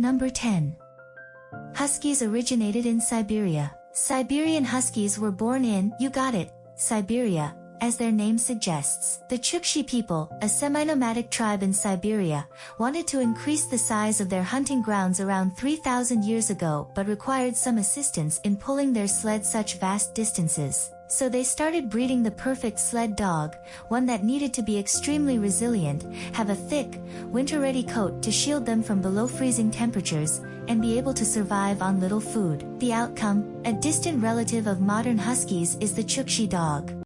Number 10. Huskies originated in Siberia. Siberian Huskies were born in, you got it, Siberia, as their name suggests. The Chukchi people, a semi-nomadic tribe in Siberia, wanted to increase the size of their hunting grounds around 3,000 years ago but required some assistance in pulling their sled such vast distances. So they started breeding the perfect sled dog, one that needed to be extremely resilient, have a thick, winter-ready coat to shield them from below freezing temperatures, and be able to survive on little food. The outcome, a distant relative of modern huskies is the Chukchi dog.